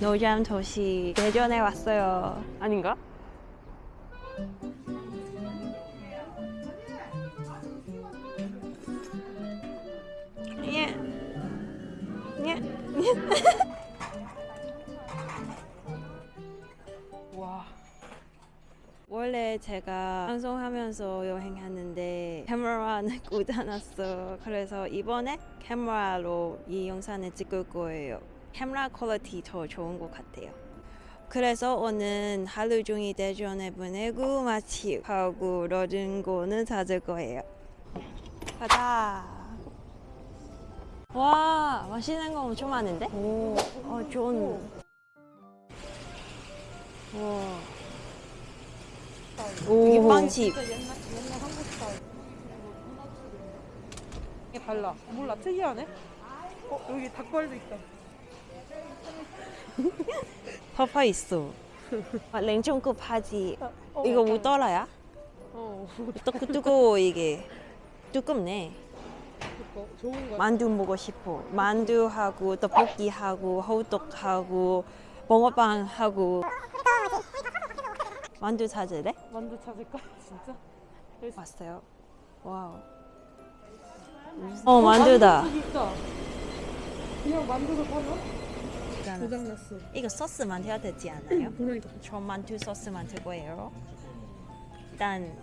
노잼 도시 대전에 왔어요. 아닌가? 예. 예. 와. 원래 제가 방송하면서 여행하는데 카메라는 꽂아놨어. 그래서 이번에 카메라로 이 영상을 찍을 거예요. 카메라 quality 더 좋은 것 같아요. 그래서 오늘 하루 종일 대전에 보내고 맛집하고 다른 거는 찾을 거예요. 가자. 와 맛있는 거 엄청 많은데? 오, 어, 좋은. 와. 이게 빵집. 이게 달라. 몰라 특이하네. 어 여기 닭발도 있다. 파파 있어. 아, 냉장고 파지. 어, 이거 약간- 뭐 떨어야? 어 뜨, 뜨거워 이게. 뜨겁네. 그거 좋은 거. 만두 먹고 싶어. 만두하고 떡볶이하고 호떡하고 붕어빵하고. 만두 찾을래? 만두 찾을까? 진짜? 왔어요. 와우. 어 만두다. 만두 있다. 그냥 만두도 파나? 고장났어. 이거 소스 만들어야 되지 않아요? 그러니까. 저 만두 소스 만들 거예요. 일단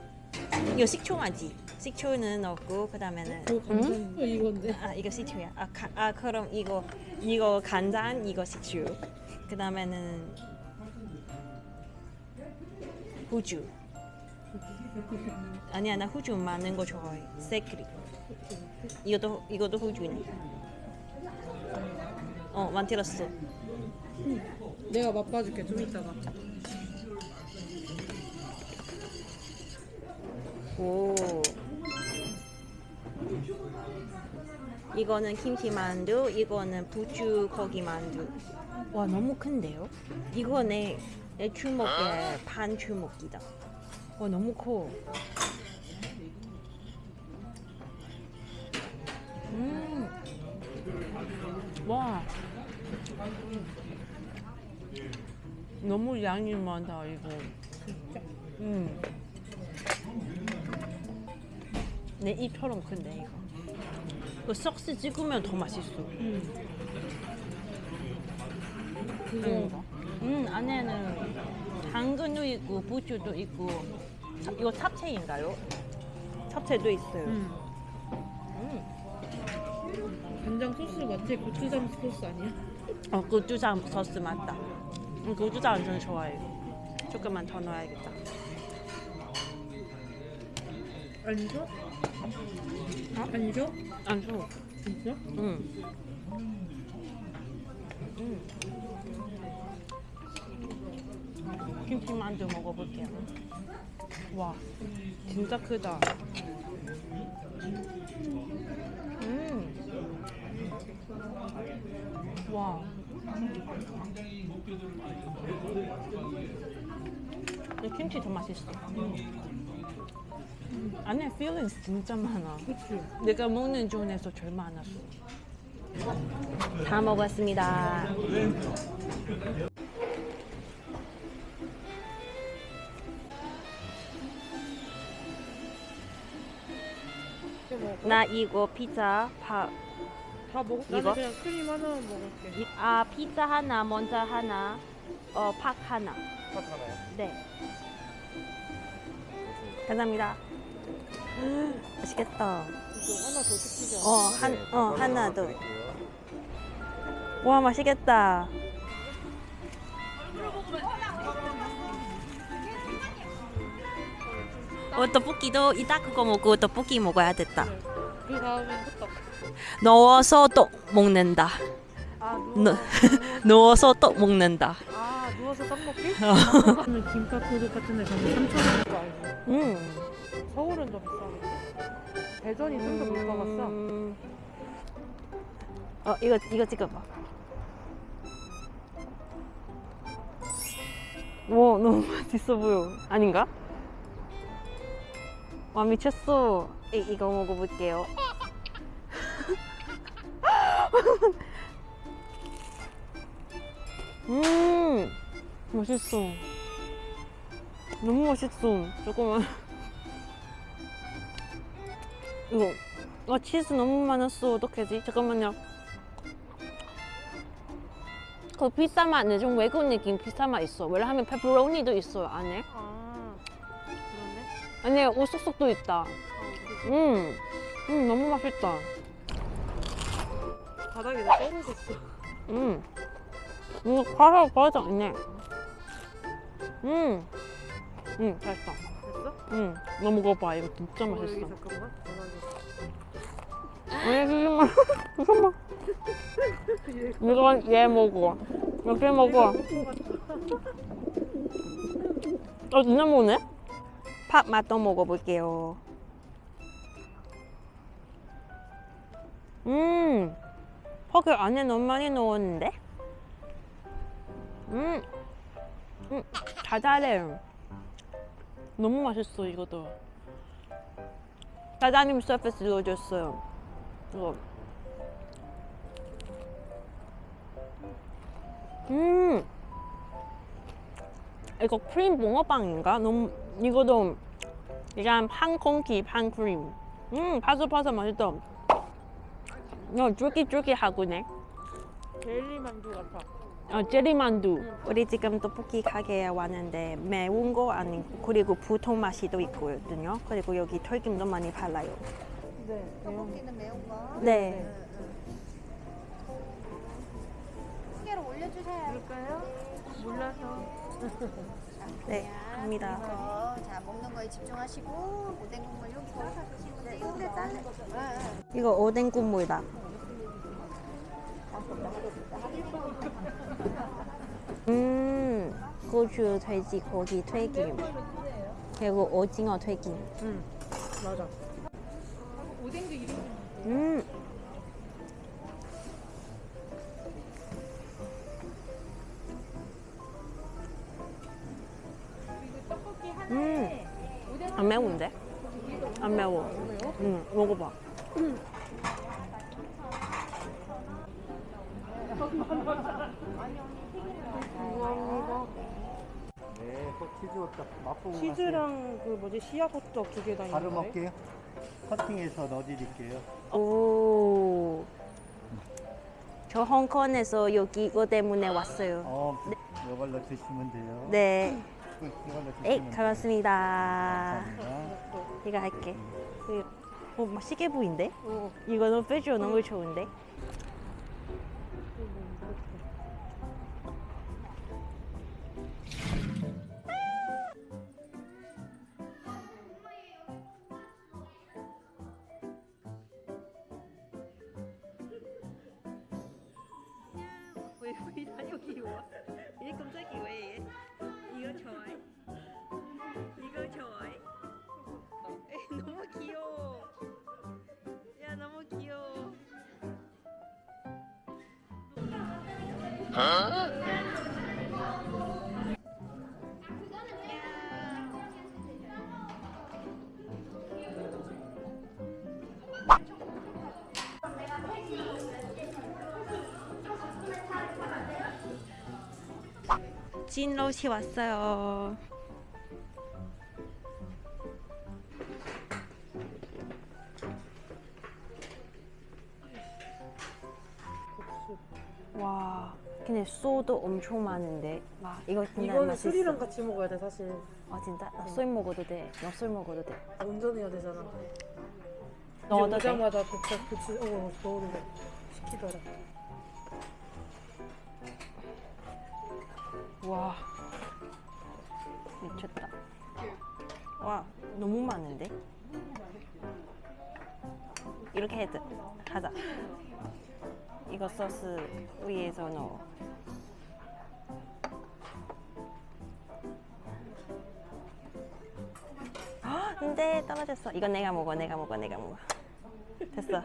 이거 식초 먼저. 식초는 넣고 그 다음에는 오 간장. 어, 이건데. 아 이거 식초야. 아, 가, 아 그럼 이거 이거 간장 이거 식초. 그 다음에는 후주. 아니야 나 후주 많은 거 좋아해. 세크리. 이것도 이것도 후주네. 어 만들었어. 내가 맛봐줄게 좀 이따가. 오. 이거는 김치 만두, 이거는 부추 고기 만두. 와 너무 큰데요? 이거 내, 내 주먹의 반 주먹이다. 와 너무 커. 음. 와. 너무 양이 많다 이거. 음. 내 입처럼 큰데 이거. 그 소스 찍으면 더 맛있어. 그거. 음 안에는 당근도 있고 부추도 있고 차- 이거 잡채인가요? 잡채도 있어요. 음. 음. 간장 소스 맞지? 고추장 소스 아니야? 어 고추장 소스 맞다. 음, 고추장 저는 좋아해요. 조금만 더 넣어야겠다. 안 줘? 안 줘? 안 줘. 진짜? 음. 음. 김치 만두 먹어볼게요. 와, 진짜 크다. 음. 와. 이 김치 더 맛있어. 안에 feelings 진짜 많아. 그치? 내가 먹는 중에서 제일 많았어. 다 먹었습니다. 나 이거 피자 밥. 다 먹어? 나는 이거? 그냥 크림 하나만 먹을게. 이- 아 피자 하나, 먼저 하나, 어팍 하나. 팥 하나요? 네. 감사합니다. 맛있겠다. 이거 하나 더 시키자. 어, 한, 네, 어, 밥 하나 더. 드릴게요. 와, 맛있겠다. 어, 떡볶이도 이따 그거 먹고 떡볶이 먹어야 됐다. 그 다음에 호떡. 넣어서 떡 먹는다. 아 너- 누워. 넣어서 떡 먹는다. 아 누워서 떡 먹기? 저는 김밥 도둑 같은 데 가면 3천 원거 알고. 음. 서울은 더 비싸겠지. 대전이 좀 더. 음. 어, 이거 이거 찍어봐. 와, 너무 맛있어 보여. 아닌가? 와, 미쳤어. 이, 이거 먹어볼게요. 음 맛있어. 너무 맛있어. 잠깐만. 이거 아 치즈 너무 많았어. 어떡하지? 잠깐만요. 그 피자 맛은 좀 외국 느낌 피자 맛 있어. 왜냐하면 페퍼로니도 있어요 안에. 아 그러네. 안에 오쑥쑥도 있다. 어, 그치. 음, 음 너무 맛있다 바닥에 다 떨어졌어. 음. 이거 과자 과자 있네. 음, 음 맛있다. 됐어? 음, 너 먹어봐. 이거 진짜 어, 여기 맛있어. 잠깐만. 왜 잠깐만 잠깐만 이거 얘 먹어. 이렇게 먹어. 어 진짜 먹네? 팥 맛도 먹어볼게요. 음 팥을 안에 너무 많이 넣었는데? 음, 음 달달해 너무 맛있어 이것도. 사장님 서비스 넣어줬어요. 이거. 음. 이거 크림 붕어빵인가? 너무 이거도. 약간 판 콩기 판 크림. 음 바삭바삭 맛있다 어 쫄깃쫄깃하고네 젤리 만두 같아. 어, 제리만두 우리 지금 떡볶이 가게에 왔는데 매운 거 아니고 그리고 보통 맛이 또 있거든요 그리고 여기 털김도 많이 발라요 네. 떡볶이는 매운 거. 네한 개로 올려주세요. 그럴까요? 몰라서. 네, 갑니다. 그래서 자 먹는 거에 집중하시고 오뎅 국물 여기 거기서 드시면 돼요. 근데 다른 거. 이거 오뎅 국물이다. 음, 고추 돼지 고기 튀김. 그리고 오징어 튀김. 응. 맞아. 음. 음. 안 매운데? 안 매워. 응, 먹어봐. 네, 맛보고 치즈랑 그 뭐지 씨앗 호떡 두개다 가세요. 바로? 먹게요. 커팅해서 넣어드릴게요. 오. 저 홍콩에서 여기 이거 때문에 왔어요. 어, 이걸로 드시면 돼요. 네. 네. 고맙습니다. 감사합니다. 이거 할게. 그, 어, 맛있게 보인대? 어. 이거 너무 비주얼 너무 좋은데? 왜, 왜 여기 와? 얘 갑자기 왜 얘? 이거 좋아해? 이거 좋아해? 에이, 너무 귀여워. 야 너무 귀여워. 진로시 왔어요. 와, 근데 소도 엄청 많은데. 와, 이거 진짜 이거는 맛있어. 술이랑 같이 먹어야 돼 사실. 아 진짜? 나술 먹어도 돼. 나술 먹어도 돼. 운전해야 되잖아. 넣어도 이제 돼? 오자마자 도착 어 넣어도 돼. 시키더라. 와, 미쳤다. 와, 너무 많은데? 이렇게 해도 하자. 이거 소스 위에서 넣어. 아, 근데 떨어졌어. 이건 내가 먹어, 내가 먹어, 내가 먹어. 됐어.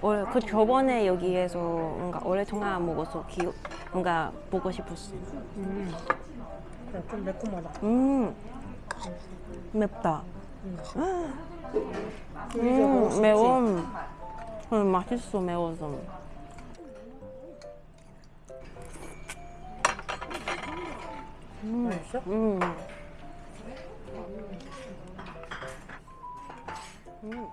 원래 그 저번에 여기에서 뭔가 오랫동안 안 먹어서 기억, 뭔가 보고 싶었어. 음. 좀 매콤하다. 음, 맵다. 음, 수 있지? 매워. 음, 맛있어 매워서. 음. 맛있어? 음. 음.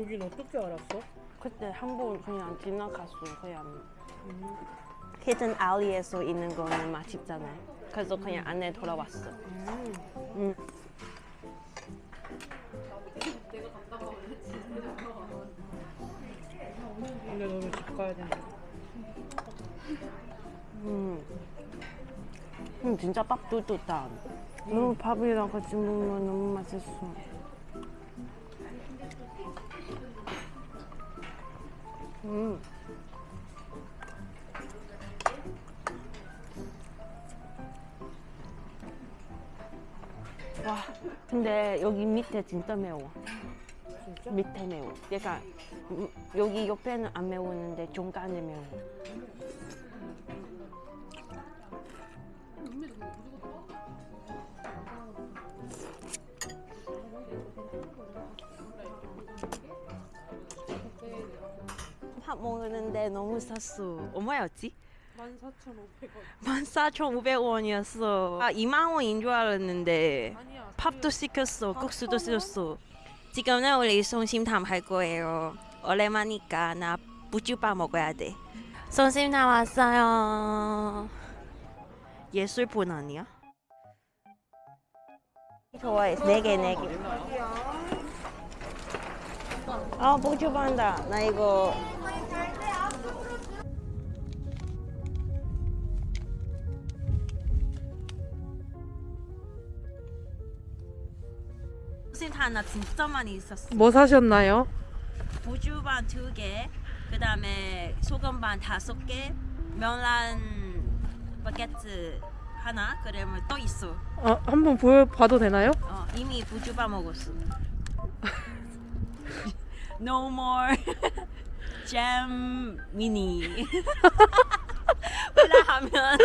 여긴 어떻게 알았어? 그때 한 번 그냥 지나갔어 그냥 히든 알리에서 있는 거는 맛있잖아 그래서 그냥 안에 돌아왔어 음. 근데 너는 집 가야 되는데. 음. 음, 진짜 밥 뚫뚫다 너무 밥이랑 같이 먹으면 너무 맛있어 음. 와, 근데 여기 밑에 진짜 매워. 진짜? 밑에 매워. 그러니까 음, 여기 옆에는 안 매우는데 중간에 매워. 밥 먹는데 너무 쌌어. 얼마였지? 14,500원. 14,500원이었어. 아, 2만 원인 줄 알았는데 아니야. 밥도 시켰어. 국수도 시켰어. 지금은 우리 성심탕 할 거예요. 오랜만이니까 나 부추밥 먹어야 돼. 성심탕 왔어요. 예술본 아니야? 좋아해. 네 개, 네 개. 아, 부추 반다. 나 이거 성심탕 나 진짜 많이 있었어. 뭐 사셨나요? 부주반 두 개, 그 다음에 소금반 다섯 개, 명란 바게트 하나, 그러면 또 있어. 아, 한번 보여봐도 되나요? 어, 이미 부주반 먹었어. no more jam mini. 왜냐하면